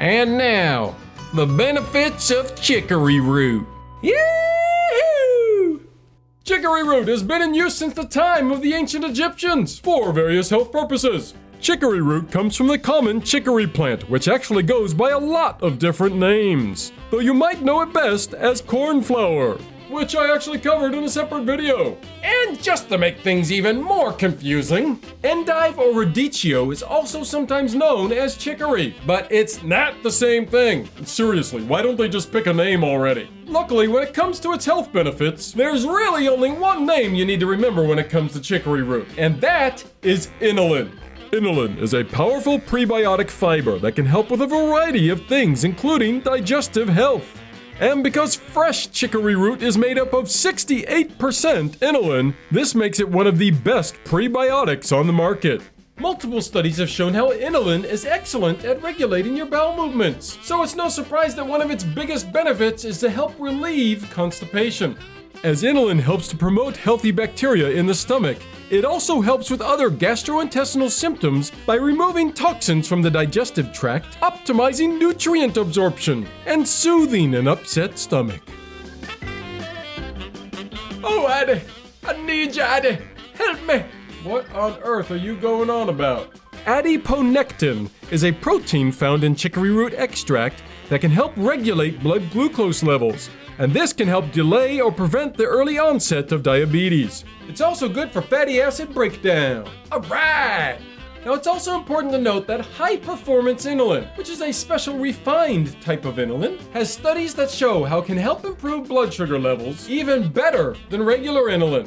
And now, the benefits of chicory root. Yahoo! Chicory root has been in use since the time of the ancient Egyptians for various health purposes. Chicory root comes from the common chicory plant, which actually goes by a lot of different names, though you might know it best as cornflower, which I actually covered in a separate video. And just to make things even more confusing, endive or radicchio is also sometimes known as chicory, but it's not the same thing. Seriously, why don't they just pick a name already? Luckily, when it comes to its health benefits, there's really only one name you need to remember when it comes to chicory root, and that is inulin. Inulin is a powerful prebiotic fiber that can help with a variety of things, including digestive health. And because fresh chicory root is made up of 68% inulin, this makes it one of the best prebiotics on the market. Multiple studies have shown how inulin is excellent at regulating your bowel movements, so it's no surprise that one of its biggest benefits is to help relieve constipation. As inulin helps to promote healthy bacteria in the stomach, it also helps with other gastrointestinal symptoms by removing toxins from the digestive tract, optimizing nutrient absorption, and soothing an upset stomach. Oh, Addy! I need you, Addy! Help me! What on earth are you going on about? Adiponectin is a protein found in chicory root extract that can help regulate blood glucose levels, and this can help delay or prevent the early onset of diabetes. It's also good for fatty acid breakdown. Alright! Now it's also important to note that high performance inulin, which is a special refined type of inulin, has studies that show how it can help improve blood sugar levels even better than regular inulin.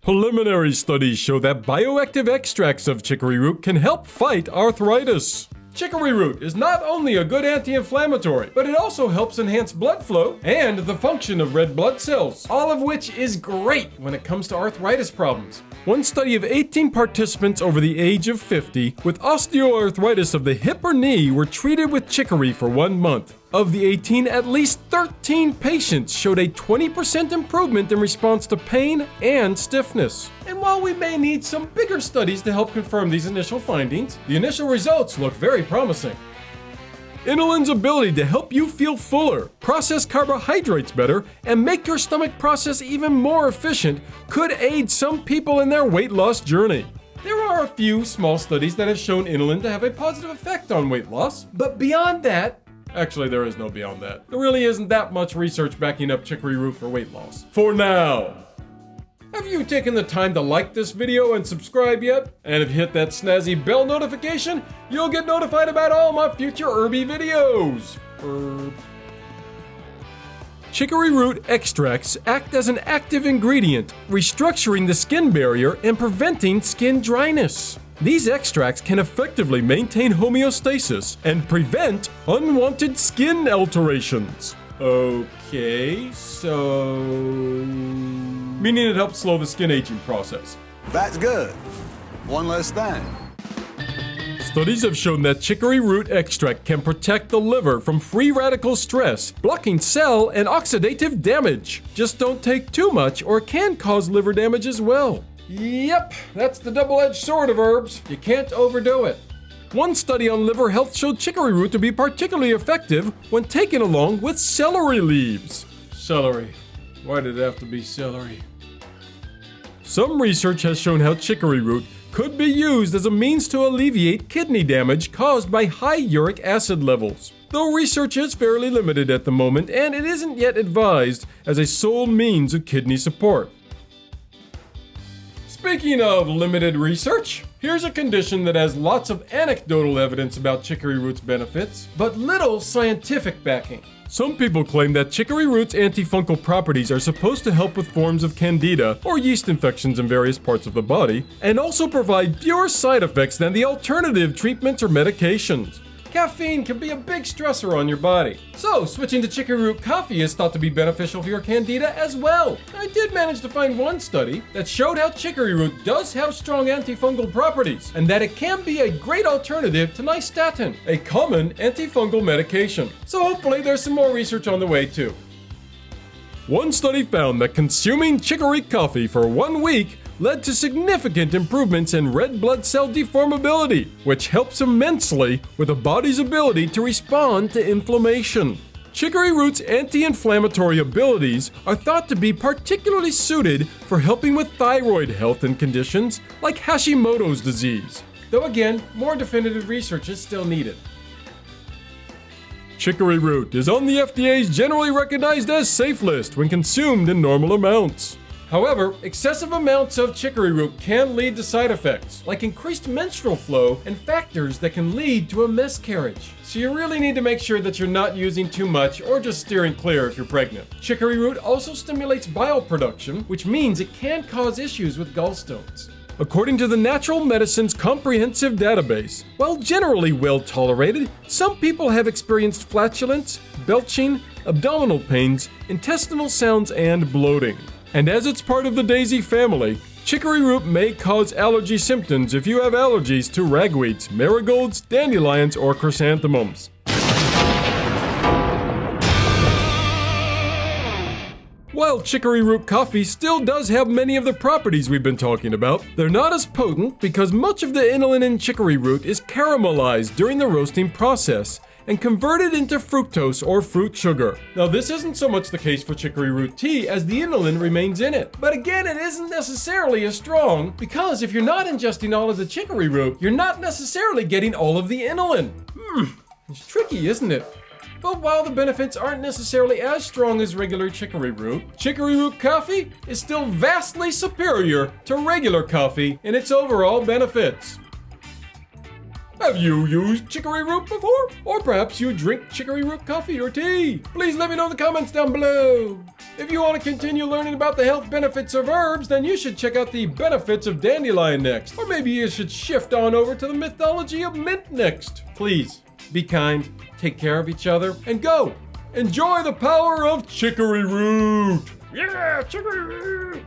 Preliminary studies show that bioactive extracts of chicory root can help fight arthritis. Chicory root is not only a good anti-inflammatory, but it also helps enhance blood flow and the function of red blood cells, all of which is great when it comes to arthritis problems. One study of 18 participants over the age of 50 with osteoarthritis of the hip or knee were treated with chicory for one month. Of the 18, at least 13 patients showed a 20% improvement in response to pain and stiffness. And while we may need some bigger studies to help confirm these initial findings, the initial results look very promising. Inulin's ability to help you feel fuller, process carbohydrates better, and make your stomach process even more efficient could aid some people in their weight loss journey. There are a few small studies that have shown inulin to have a positive effect on weight loss, but beyond that, Actually, there is no beyond that. There really isn't that much research backing up chicory root for weight loss. For now. Have you taken the time to like this video and subscribe yet? And if you hit that snazzy bell notification, you'll get notified about all my future herby videos. Herb. Chicory root extracts act as an active ingredient, restructuring the skin barrier and preventing skin dryness. These extracts can effectively maintain homeostasis and prevent unwanted skin alterations. Okay, so... Meaning it helps slow the skin aging process. That's good. One less thing. Studies have shown that chicory root extract can protect the liver from free radical stress, blocking cell and oxidative damage. Just don't take too much or it can cause liver damage as well. Yep, that's the double-edged sword of herbs. You can't overdo it. One study on liver health showed chicory root to be particularly effective when taken along with celery leaves. Celery. Why did it have to be celery? Some research has shown how chicory root could be used as a means to alleviate kidney damage caused by high uric acid levels. Though research is fairly limited at the moment and it isn't yet advised as a sole means of kidney support. Speaking of limited research, here's a condition that has lots of anecdotal evidence about chicory root's benefits, but little scientific backing. Some people claim that chicory root's antifungal properties are supposed to help with forms of candida or yeast infections in various parts of the body, and also provide fewer side effects than the alternative treatments or medications. Caffeine can be a big stressor on your body. So, switching to chicory root coffee is thought to be beneficial for your candida as well. I did manage to find one study that showed how chicory root does have strong antifungal properties and that it can be a great alternative to nystatin, a common antifungal medication. So hopefully there's some more research on the way too. One study found that consuming chicory coffee for one week led to significant improvements in red blood cell deformability, which helps immensely with the body's ability to respond to inflammation. Chicory root's anti inflammatory abilities are thought to be particularly suited for helping with thyroid health and conditions like Hashimoto's disease. Though again, more definitive research is still needed. Chicory root is on the FDA's generally recognized as safe list when consumed in normal amounts. However, excessive amounts of chicory root can lead to side effects, like increased menstrual flow and factors that can lead to a miscarriage. So you really need to make sure that you're not using too much or just steering clear if you're pregnant. Chicory root also stimulates bile production, which means it can cause issues with gallstones. According to the Natural Medicine's comprehensive database, while generally well tolerated, some people have experienced flatulence, belching, abdominal pains, intestinal sounds, and bloating. And as it's part of the daisy family, chicory root may cause allergy symptoms if you have allergies to ragweeds, marigolds, dandelions, or chrysanthemums. While chicory root coffee still does have many of the properties we've been talking about, they're not as potent because much of the inulin in chicory root is caramelized during the roasting process and converted into fructose or fruit sugar. Now, this isn't so much the case for chicory root tea as the inulin remains in it. But again, it isn't necessarily as strong because if you're not ingesting all of the chicory root, you're not necessarily getting all of the inulin. Hmm, it's tricky, isn't it? But while the benefits aren't necessarily as strong as regular chicory root, chicory root coffee is still vastly superior to regular coffee in its overall benefits. Have you used chicory root before? Or perhaps you drink chicory root coffee or tea? Please let me know in the comments down below. If you want to continue learning about the health benefits of herbs, then you should check out the benefits of dandelion next. Or maybe you should shift on over to the mythology of mint next. Please, be kind, take care of each other, and go! Enjoy the power of chicory root! Yeah, chicory root!